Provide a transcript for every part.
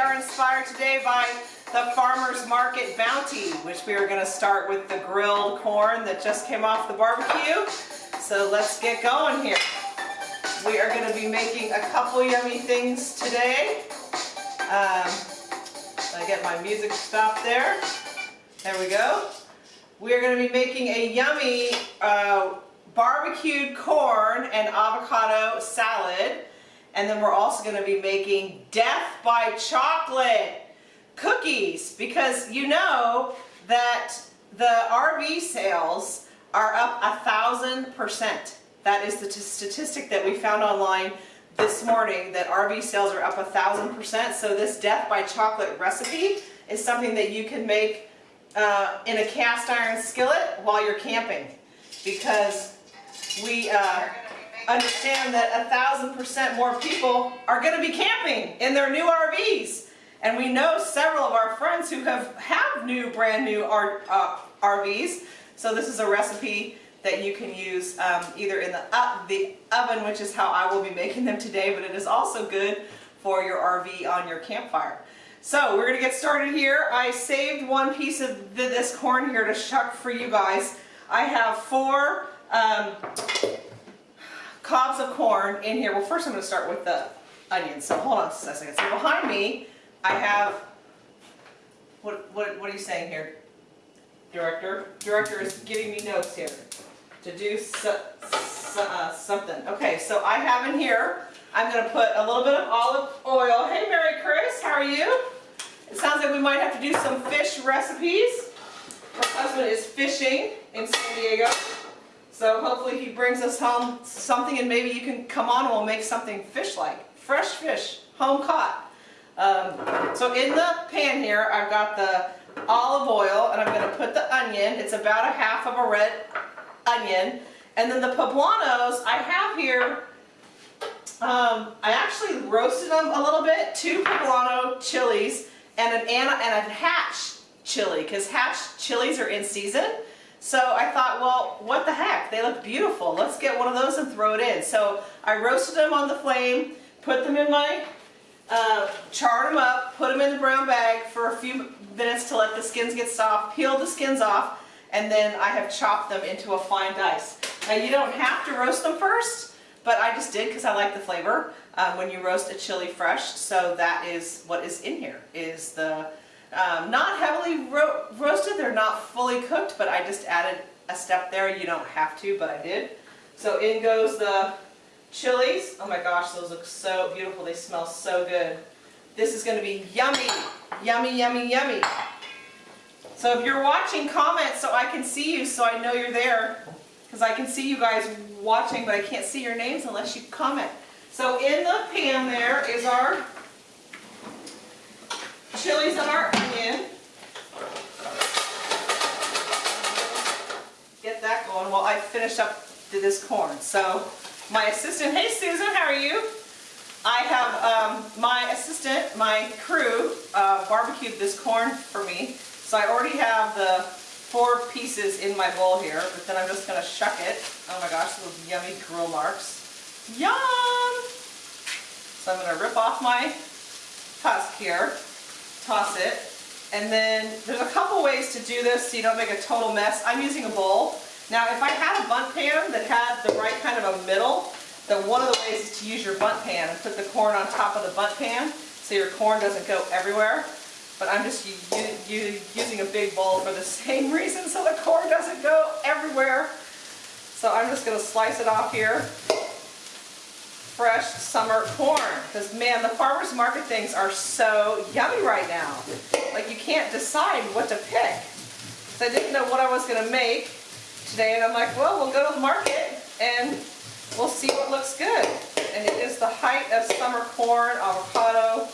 are inspired today by the Farmer's Market Bounty, which we are going to start with the grilled corn that just came off the barbecue. So let's get going here. We are going to be making a couple yummy things today. Um, I get my music stopped there. There we go. We are going to be making a yummy uh, barbecued corn and avocado salad. And then we're also going to be making death by chocolate cookies because you know that the RV sales are up a thousand percent. That is the statistic that we found online this morning that RV sales are up a thousand percent. So this death by chocolate recipe is something that you can make uh, in a cast iron skillet while you're camping because we uh, understand that a thousand percent more people are going to be camping in their new RVs. And we know several of our friends who have, have new, brand new R, uh, RVs. So this is a recipe that you can use um, either in the, uh, the oven, which is how I will be making them today, but it is also good for your RV on your campfire. So we're going to get started here. I saved one piece of this corn here to shuck for you guys. I have four um, cobs of corn in here. Well, first I'm going to start with the onions. So hold on a second. So behind me, I have, what, what, what are you saying here, director? Director is giving me notes here to do uh, something. Okay, so I have in here, I'm going to put a little bit of olive oil. Hey, Mary Chris, how are you? It sounds like we might have to do some fish recipes. Her husband is fishing in San Diego. So hopefully he brings us home something and maybe you can come on and we'll make something fish-like. Fresh fish, home caught. Um, so in the pan here, I've got the olive oil and I'm going to put the onion. It's about a half of a red onion. And then the poblanos I have here, um, I actually roasted them a little bit. Two poblano chilies and an and a hatch chili because hatch chilies are in season. So I thought, well, what the heck? They look beautiful. Let's get one of those and throw it in. So I roasted them on the flame, put them in my, uh, charred them up, put them in the brown bag for a few minutes to let the skins get soft, peeled the skins off, and then I have chopped them into a fine dice. Now you don't have to roast them first, but I just did because I like the flavor um, when you roast a chili fresh. So that is what is in here, is the um, not heavily ro roasted, they're not fully cooked, but I just added a step there. You don't have to, but I did. So in goes the chilies. Oh my gosh, those look so beautiful. They smell so good. This is going to be yummy, yummy, yummy, yummy. So if you're watching, comment so I can see you so I know you're there. Because I can see you guys watching, but I can't see your names unless you comment. So in the pan there is our chilies and our onion. Get that going while I finish up this corn. So my assistant, hey Susan, how are you? I have um, my assistant, my crew, uh, barbecued this corn for me. So I already have the four pieces in my bowl here, but then I'm just to shuck it. Oh my gosh, those yummy grill marks. Yum! So I'm to rip off my husk here, toss it, and then there's a couple ways to do this so you don't make a total mess. I'm using a bowl. Now if I had a Bundt pan that had the right kind of a middle, then one of the ways is to use your Bundt pan and put the corn on top of the Bundt pan so your corn doesn't go everywhere but I'm just using a big bowl for the same reason so the corn doesn't go everywhere. So I'm just going to slice it off here. Fresh summer corn. Because man, the farmer's market things are so yummy right now. Like you can't decide what to pick. So I didn't know what I was going to make today and I'm like, well, we'll go to the market and we'll see what looks good. And it is the height of summer corn, avocado,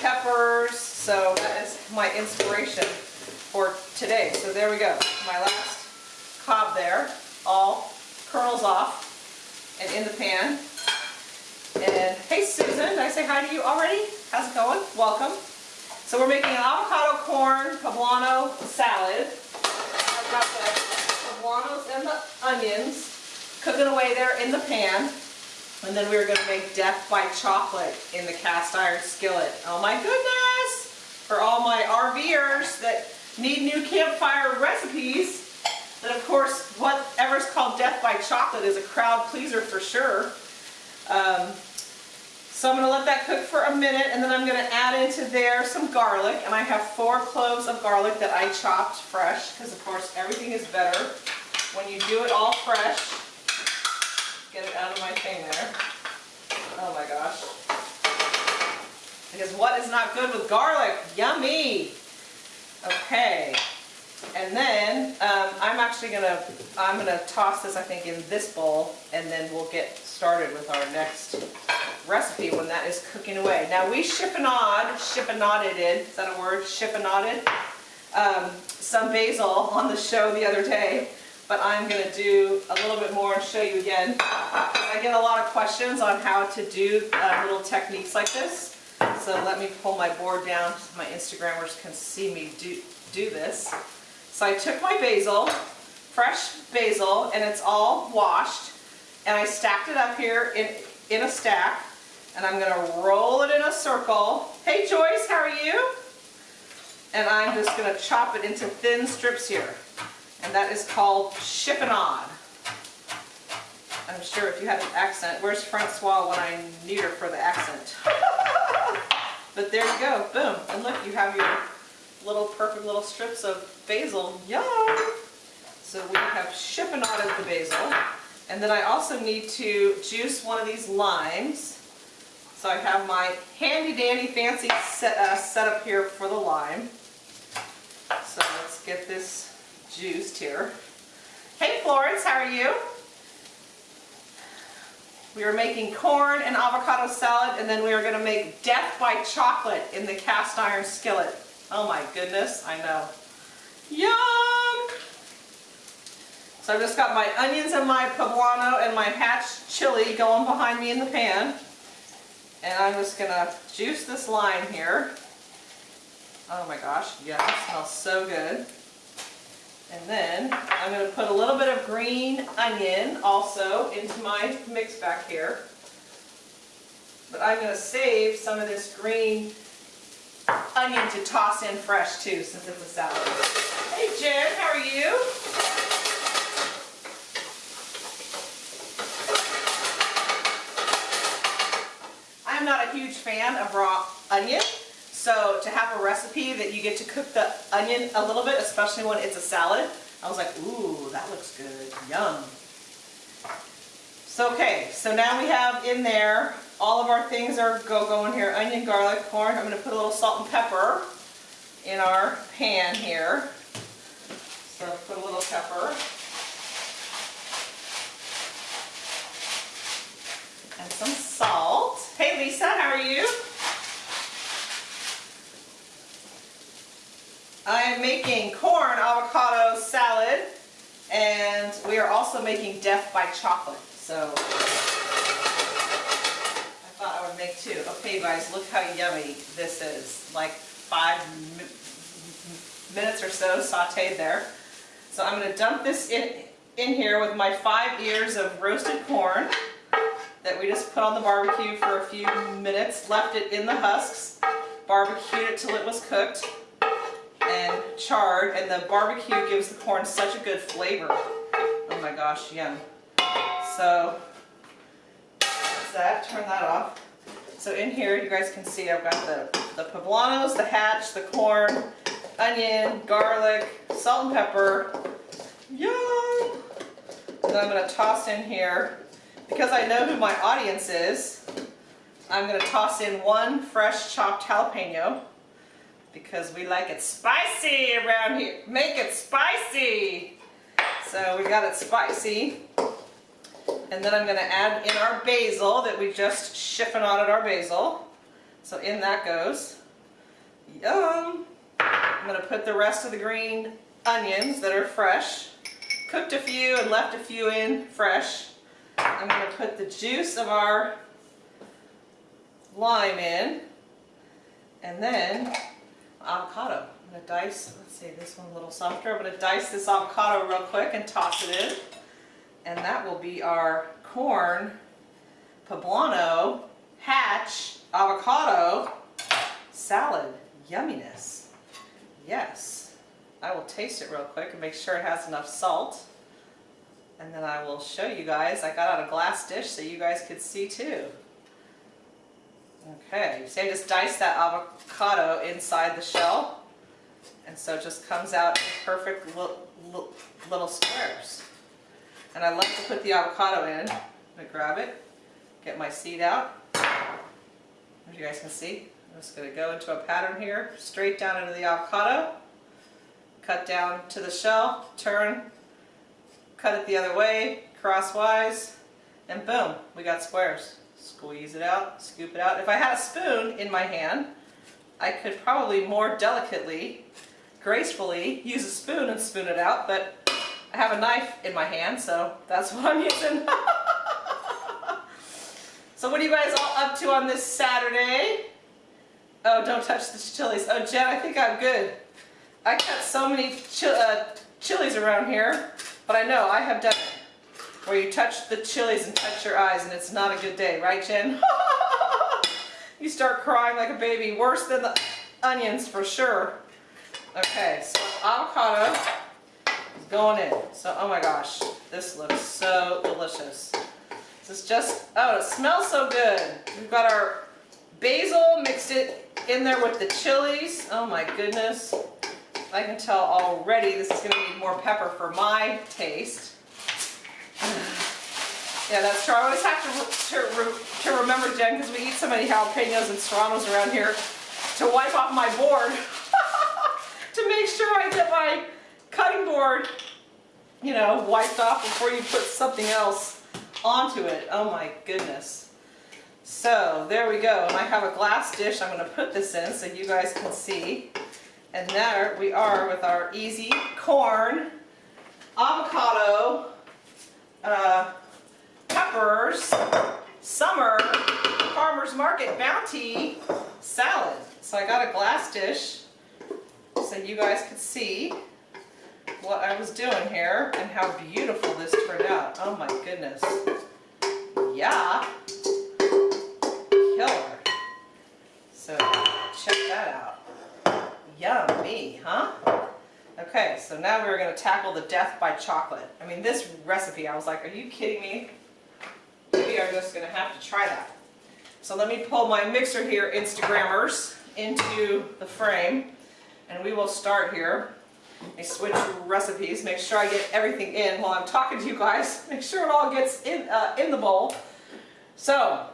peppers, so that is my inspiration for today. So there we go. My last cob there, all kernels off and in the pan. And hey Susan, did I say hi to you already? How's it going? Welcome. So we're making an avocado corn poblano salad. I've got the poblanos and the onions cooking away there in the pan. And then we're gonna make death by chocolate in the cast iron skillet. Oh my goodness! For all my RVers that need new campfire recipes, and of course, whatever's called death by chocolate is a crowd pleaser for sure. Um, so I'm gonna let that cook for a minute and then I'm gonna add into there some garlic. And I have four cloves of garlic that I chopped fresh, because of course everything is better when you do it all fresh. Get it out of my thing there. Oh my gosh. Because what is not good with garlic? Yummy! Okay. And then actually gonna, I'm gonna toss this I think in this bowl and then we'll get started with our next recipe when that is cooking away. Now we chiffonade, chiffonaded, is that a word? Chiffonaded? Um, some basil on the show the other day, but I'm gonna do a little bit more and show you again. I get a lot of questions on how to do uh, little techniques like this. So let me pull my board down so my Instagrammers can see me do, do this. So I took my basil, fresh basil, and it's all washed, and I stacked it up here in, in a stack, and I'm gonna roll it in a circle. Hey Joyce, how are you? And I'm just gonna chop it into thin strips here. And that is called chiffonade. I'm sure if you had an accent, where's Francois when I need her for the accent? but there you go, boom. And look, you have your little perfect little strips of basil. Yum! So we have chiffonaded the basil. And then I also need to juice one of these limes. So I have my handy dandy fancy set, uh, setup here for the lime. So let's get this juiced here. Hey Florence, how are you? We are making corn and avocado salad and then we are going to make death by chocolate in the cast iron skillet. Oh my goodness, I know. Yum! So I've just got my onions and my poblano and my hatch chili going behind me in the pan. And I'm just going to juice this lime here. Oh my gosh, yeah, it smells so good. And then I'm going to put a little bit of green onion also into my mix back here. But I'm to save some of this green onion to toss in fresh too since it's a salad. Hey Jen, how are you? Not a huge fan of raw onion. So to have a recipe that you get to cook the onion a little bit, especially when it's a salad, I was like, ooh, that looks good, yum. So okay, so now we have in there, all of our things are go going here, onion, garlic, corn. I'm gonna put a little salt and pepper in our pan here. So put a little pepper. And some salt. Hey Lisa, how are you? I am making corn avocado salad and we are also making death by chocolate. So I thought I would make two. Okay guys, look how yummy this is. Like five minutes or so sauteed there. So I'm going to dump this in, in here with my five ears of roasted corn that we just put on the barbecue for a few minutes, left it in the husks, barbecued it till it was cooked and charred, and the barbecue gives the corn such a good flavor. Oh my gosh, yum. So, that's that, turn that off. So in here, you guys can see I've got the, the poblanos, the hatch, the corn, onion, garlic, salt and pepper. Yum! And then I'm going to toss in here, because I know who my audience is, I'm going to toss in one fresh chopped jalapeno because we like it spicy around here. Make it spicy. So we got it spicy. And then I'm going to add in our basil that we just chiffonaded our basil. So in that goes. Yum. I'm going to put the rest of the green onions that are fresh. Cooked a few and left a few in fresh. I'm going to put the juice of our lime in. And then avocado. I'm gonna dice, let's see, this one a little softer. I'm gonna dice this avocado real quick and toss it in. And that will be our corn poblano hatch avocado salad. Yumminess. Yes. I will taste it real quick and make sure it has enough salt. And then I will show you guys. I got out a glass dish so you guys could see too. Okay, I just diced that avocado inside the shell. And so it just comes out perfect little, little squares. And I like to put the avocado in. I'm gonna grab it, get my seed out. As you guys can see, I'm just gonna go into a pattern here, straight down into the avocado, cut down to the shell, turn, cut it the other way, crosswise, and boom, we got squares. Squeeze it out, scoop it out. If I had a spoon in my hand, I could probably more delicately, gracefully use a spoon and spoon it out, but I have a knife in my hand, so that's what I'm using. so what are you guys all up to on this Saturday? Oh, don't touch the chilies. Oh, Jen, I think I'm good. I cut so many uh, chilies around here, but I know I have done. Where you touch the chilies and touch your eyes and it's not a good day, right Jen? you start crying like a baby, worse than the onions for sure. Okay, so avocado going in. So, oh my gosh, this looks so delicious. This is just, oh, it smells so good. We've got our basil, mixed it in there with the chilies. Oh my goodness. I can tell already this is going to need more pepper for my taste. Yeah, that's true. I always have to, to, to remember, Jen, because we eat so many jalapenos and serranos around here, to wipe off my board to make sure I get my cutting board, you know, wiped off before you put something else onto it. Oh my goodness. So there we go. And I have a glass dish I'm going to put this in so you guys can see. And there we are with our easy corn, avocado, uh, peppers, summer, farmer's market bounty salad. So I got a glass dish so you guys could see what I was doing here and how beautiful this turned out. Oh my goodness. Yeah. Killer. So check that out. Yummy, huh? Okay, so now we're going to tackle the death by chocolate. I mean, this recipe, I was like, are you kidding me? We are just going to have to try that. So let me pull my mixer here, Instagrammers, into the frame. And we will start here. I switch recipes, make sure I get everything in while I'm talking to you guys. Make sure it all gets in, uh, in the bowl. So,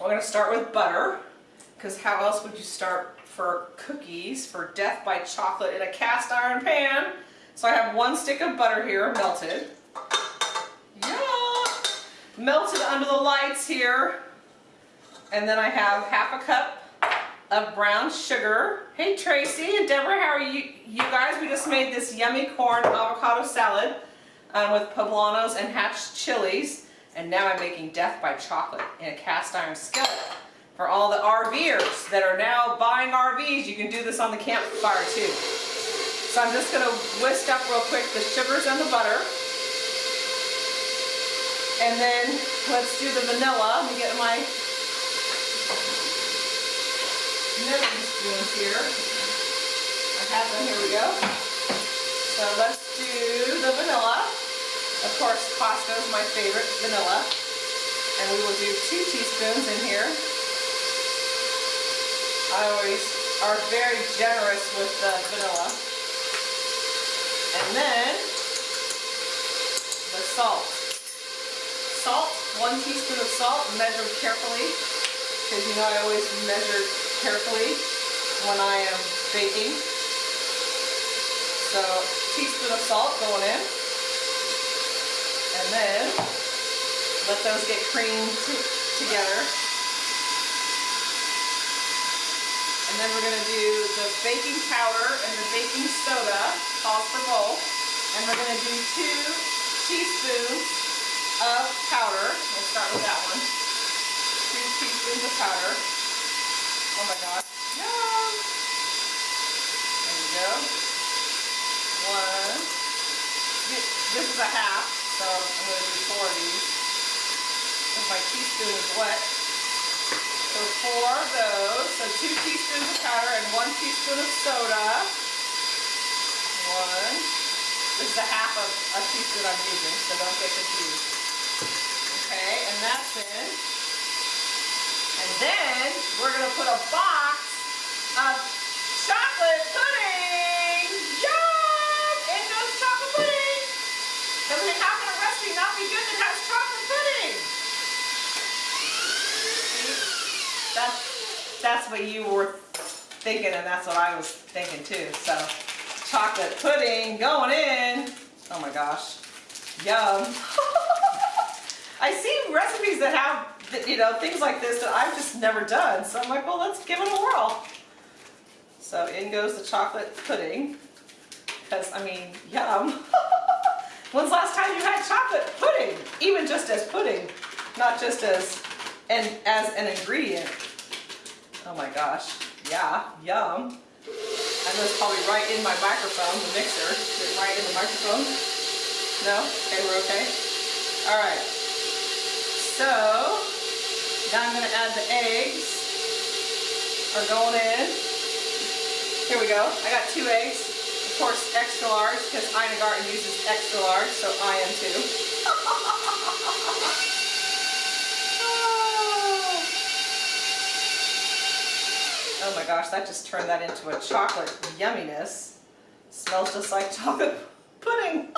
we're going to start with butter, because how else would you start for cookies for death by chocolate in a cast iron pan? So I have one stick of butter here, melted. Yeah! Melted under the lights here. And then I have half a cup of brown sugar. Hey Tracy and Deborah, how are you, you guys? We just made this yummy corn avocado salad um, with poblanos and hatched chilies. And now I'm making death by chocolate in a cast iron skillet. For all the RVers that are now buying RVs, you can do this on the campfire too. So I'm just to whisk up real quick the sugars and the butter. And then let's do the vanilla. Let me get my measuring spoons here. I have them, here we go. So let's do the vanilla. Of course, Costco's my favorite vanilla. And we will do two teaspoons in here. I always are very generous with the vanilla. And then the salt. Salt, one teaspoon of salt, measured carefully. Because you know I always measure carefully when I am baking. So teaspoon of salt going in. And then let those get creamed together. And then we're going to do the baking powder and the baking soda, calls for both. And we're going to do two teaspoons of powder. We'll start with that one. Two teaspoons of powder. Oh my gosh. Yum! There we go. One. This is a half, so I'm gonna do four of these. If my teaspoon is wet. So four of those, so two teaspoons of powder and one teaspoon of soda. One. This is a half of a teaspoon I'm using, so don't get confused. Okay, and that's in. And then we're gonna put a box of chocolate pudding. Yum! In goes chocolate pudding. Because I mean, how can a recipe not be good that has chocolate pudding? See? That's, that's what you were thinking and that's what I was thinking too. So chocolate pudding going in. Oh my gosh. Yum. I see recipes that have, you know, things like this that I've just never done. So I'm like, well, let's give it a whirl. So in goes the chocolate pudding. Because, I mean, yum. When's last time you had chocolate pudding? Even just as pudding, not just as an, as an ingredient. Oh my gosh. Yeah, yum. And that's probably right in my microphone, the mixer. Is right in the microphone? No? Okay, we're okay. All right. So, now I'm gonna add the eggs. Are going in. Here we go. I got two eggs. Of course, extra large, because Ina Garten uses extra large, so I am too. Oh my gosh, that just turned that into a chocolate yumminess. Smells just like chocolate pudding.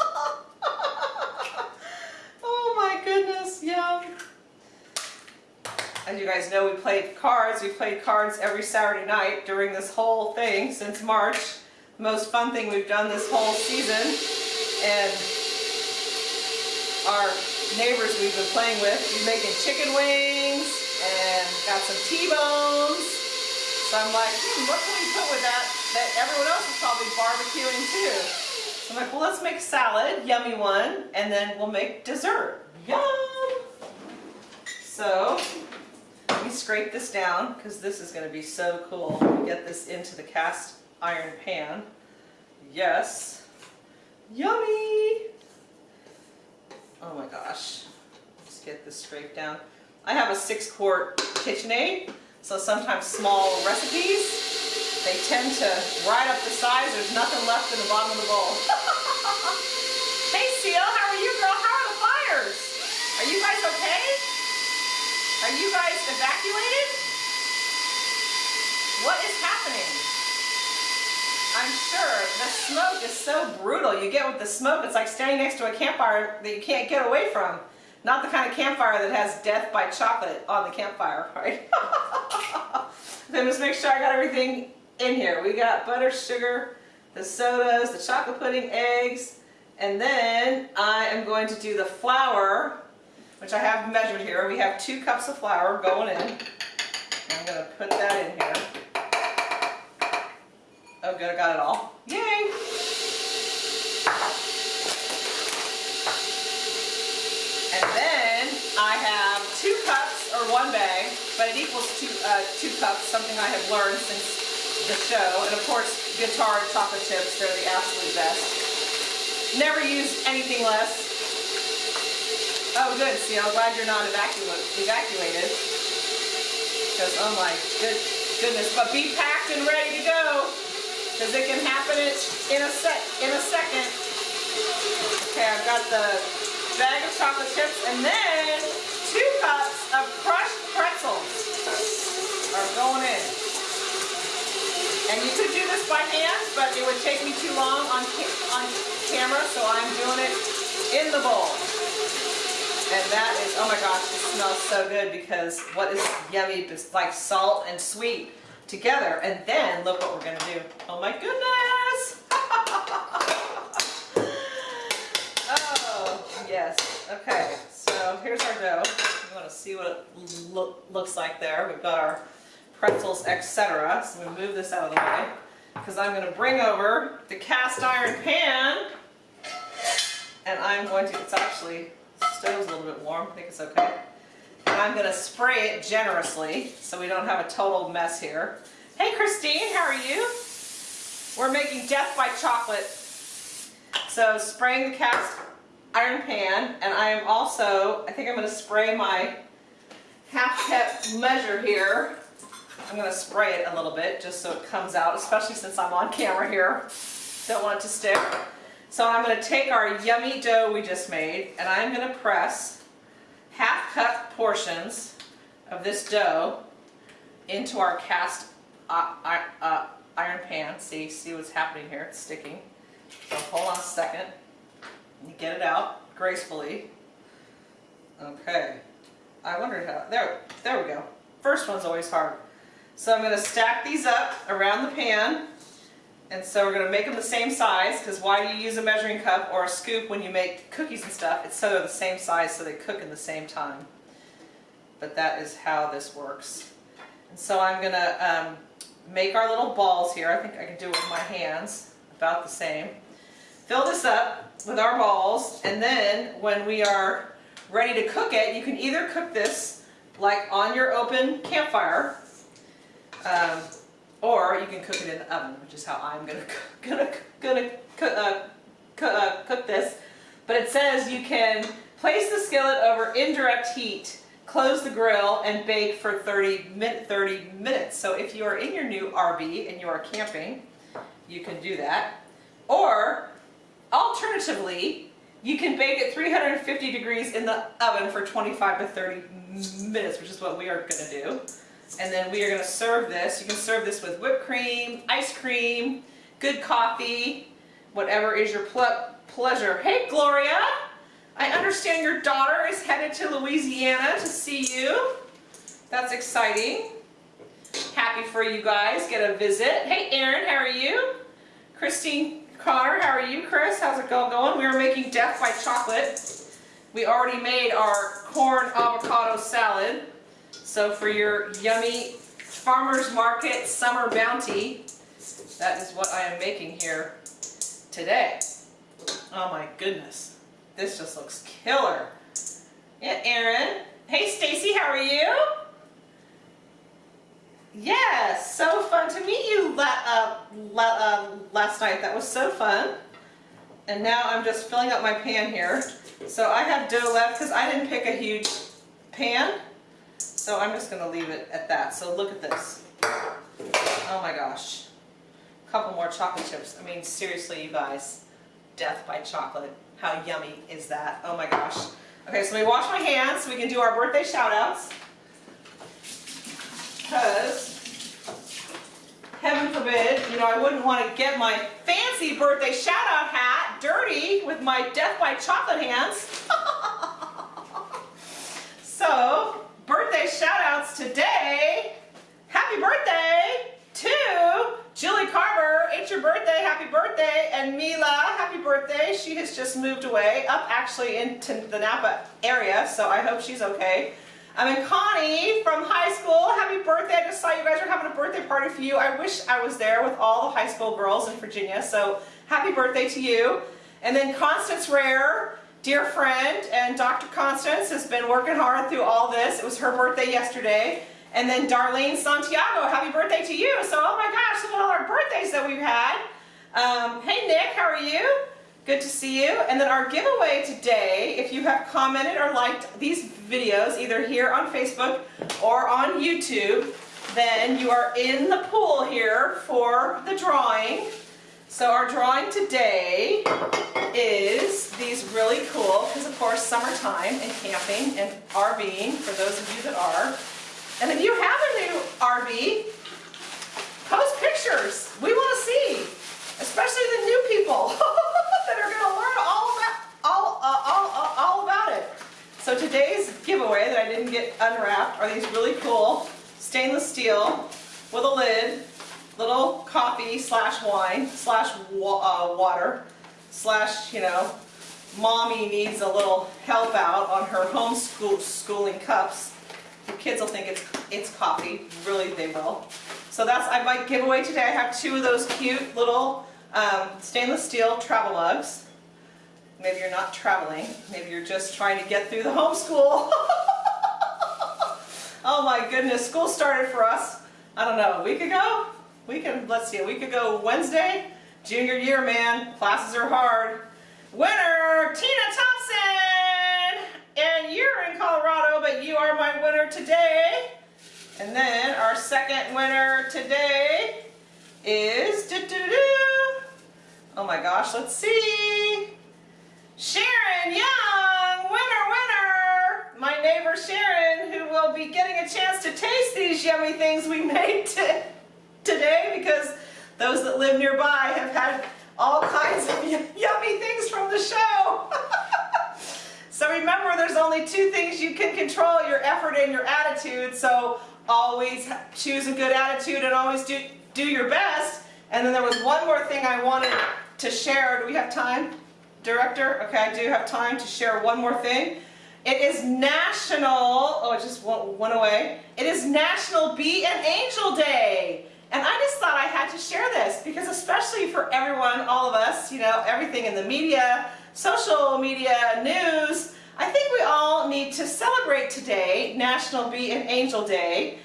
oh my goodness, yum. As you guys know, we played cards. We played cards every Saturday night during this whole thing since March. Most fun thing we've done this whole season. And our neighbors we've been playing with, we're making chicken wings and got some T-bones. So I'm like, hmm, what can we put with that that everyone else is probably barbecuing too? So I'm like, well, let's make salad, yummy one, and then we'll make dessert. Yum! So, me scrape this down because this is going to be so cool. Get this into the cast iron pan. Yes. Yummy! Oh my gosh. Let's get this scraped down. I have a six quart KitchenAid, so sometimes small recipes, they tend to ride up the sides. There's nothing left in the bottom of the bowl. hey Seal, how are you girl? How are the fires? Are you guys okay? Are you guys evacuated? What is happening? I'm sure the smoke is so brutal. You get with the smoke, it's like standing next to a campfire that you can't get away from. Not the kind of campfire that has death by chocolate on the campfire, right? then just make sure I got everything in here. We got butter, sugar, the sodas, the chocolate pudding, eggs, and then I am going to do the flour, which I have measured here. We have two cups of flour going in. I'm going to put that in here. Oh good, I got it all. Yay! And then I have two cups, or one bag, but it equals two, uh, two cups, something I have learned since the show. And of course, Guittard chocolate chips, they're the absolute best. Never use anything less. Oh good, see, I'm glad you're not evacua evacuated. Because, oh my good, goodness, but be packed and ready to go. Because it can happen in a sec, in a second. Okay, I've got the bag of chocolate chips and then two cups of crushed pretzels are going in. And you could do this by hand, but it would take me too long on, ca on camera, so I'm doing it in the bowl. And that is, oh my gosh, it smells so good because what is yummy like salt and sweet together. And then look what we're gonna do. Oh my goodness! oh, yes. Okay, so here's our dough. You wanna see what it lo looks like there. We've got our pretzels, etc. So I'm gonna move this out of the way because I'm gonna bring over the cast iron pan and I'm going to, it's actually, the stove's a little bit warm, I think it's okay. And I'm gonna spray it generously so we don't have a total mess here. Hey Christine, how are you? we're making death by chocolate. So spraying the cast iron pan, and I am also, I think I'm gonna spray my half cup measure here. I'm gonna spray it a little bit just so it comes out, especially since I'm on camera here. Don't want it to stick. So I'm gonna take our yummy dough we just made, and I'm gonna press half cup portions of this dough into our cast uh, uh, iron pan. See, see what's happening here? It's sticking. So hold on a second. Get it out gracefully. Okay. I wondered how, there, there we go. First one's always hard. So I'm gonna stack these up around the pan. And so we're gonna make them the same size, because why do you use a measuring cup or a scoop when you make cookies and stuff? It's so they're the same size so they cook in the same time. But that is how this works. And so I'm gonna um, make our little balls here. I think I can do it with my hands, about the same. Fill this up with our balls, and then when we are ready to cook it, you can either cook this like on your open campfire, um, or you can cook it in the oven, which is how I'm gonna gonna gonna cook, uh, uh, cook this. But it says you can place the skillet over indirect heat, close the grill, and bake for 30, min 30 minutes. So if you are in your new RV and you are camping, you can do that. Or alternatively, you can bake at 350 degrees in the oven for 25 to 30 minutes, which is what we are going to do. And then we are going to serve this. You can serve this with whipped cream, ice cream, good coffee, whatever is your ple pleasure. Hey, Gloria! I understand your daughter is headed to Louisiana to see you. That's exciting. Happy for you guys. Get a visit. Hey, Erin, how are you? Christine Connor, how are you? Chris, how's it going? We are making death by chocolate. We already made our corn avocado salad. So for your yummy farmer's market summer bounty, that is what I am making here today. Oh my goodness. This just looks killer. Yeah, Erin. Hey, Stacy, how are you? Yes, so fun to meet you uh, uh, last night. That was so fun. And now I'm just filling up my pan here. So I have dough left because I didn't pick a huge pan. So I'm just going to leave it at that. So look at this. Oh my gosh. A couple more chocolate chips. I mean, seriously, you guys. Death by chocolate. How yummy is that? Oh my gosh. Okay, so let me wash my hands so we can do our birthday shout outs. Because, heaven forbid, you know, I wouldn't want to get my fancy birthday shout out hat dirty with my death by chocolate hands. so, birthday shout outs today. Happy birthday to Julie Carver, it's your birthday, happy birthday, and Mila, happy birthday. She has just moved away, up actually into the Napa area, so I hope she's okay. I mean, Connie from high school, happy birthday. I just saw you guys are having a birthday party for you. I wish I was there with all the high school girls in Virginia, so happy birthday to you. And then Constance Rare, dear friend, and Dr. Constance has been working hard through all this. It was her birthday yesterday. And then Darlene Santiago, happy birthday to you. So, oh my gosh, look at all our birthdays that we've had. Um, hey Nick, how are you? Good to see you. And then our giveaway today, if you have commented or liked these videos, either here on Facebook or on YouTube, then you are in the pool here for the drawing. So our drawing today is these really cool, because of course summertime and camping and RVing, for those of you that are, and if you have a new RV, post pictures. We want to see, especially the new people that are going to learn all about, all, uh, all, uh, all about it. So today's giveaway that I didn't get unwrapped are these really cool stainless steel with a lid, little coffee slash wine slash wa uh, water slash, you know, mommy needs a little help out on her homeschool schooling cups the kids will think it's, it's coffee. Really, they will. So that's I might giveaway today. I have two of those cute little um, stainless steel travel mugs. Maybe you're not traveling. Maybe you're just trying to get through the homeschool. oh my goodness, school started for us, I don't know, a week ago? we can, let's see, a week ago Wednesday, junior year, man, classes are hard. Winner, Tina Thompson! And you're in Colorado, but you are my winner today. And then our second winner today is, doo -doo -doo. oh my gosh, let's see. Sharon Young, winner, winner! My neighbor Sharon, will be getting a chance to taste these yummy things we made to, today because those that live nearby have had all kinds of yummy things from the show. so remember, there's only two things you can control, your effort and your attitude. So always choose a good attitude and always do, do your best. And then there was one more thing I wanted to share. Do we have time, Director? Okay, I do have time to share one more thing. It is National, oh it just went away. It is National Be an Angel Day. And I just thought I had to share this because especially for everyone, all of us, you know, everything in the media, social media, news, I think we all need to celebrate today, National Be an Angel Day.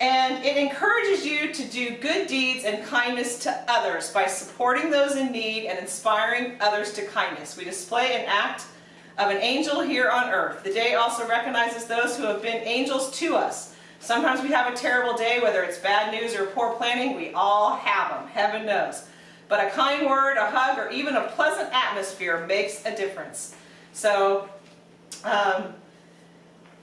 And it encourages you to do good deeds and kindness to others by supporting those in need and inspiring others to kindness. We display an act of an angel here on earth. The day also recognizes those who have been angels to us. Sometimes we have a terrible day, whether it's bad news or poor planning, we all have them, heaven knows. But a kind word, a hug, or even a pleasant atmosphere makes a difference. So um,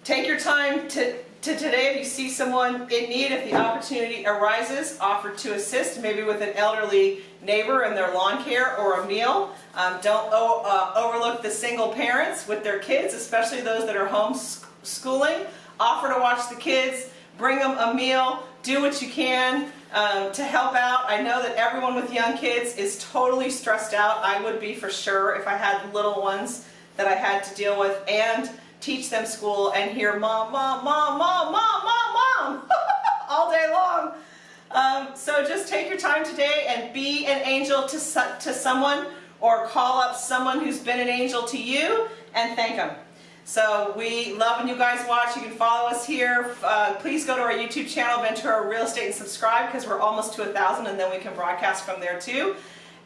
take your time to, to today if you see someone in need, if the opportunity arises, offer to assist, maybe with an elderly neighbor and their lawn care or a meal. Um, don't uh, overlook the single parents with their kids, especially those that are homeschooling offer to watch the kids, bring them a meal, do what you can um, to help out. I know that everyone with young kids is totally stressed out. I would be for sure if I had little ones that I had to deal with and teach them school and hear mom, mom, mom, mom, mom, mom, mom all day long. Um, so just take your time today and be an angel to, to someone or call up someone who's been an angel to you and thank them. So we love when you guys watch. You can follow us here. Uh, please go to our YouTube channel, Ventura Real Estate, and subscribe because we're almost to a thousand and then we can broadcast from there too.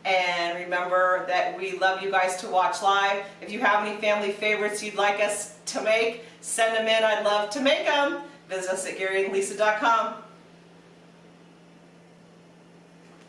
And remember that we love you guys to watch live. If you have any family favorites you'd like us to make, send them in. I'd love to make them. Visit us at GaryandLisa.com.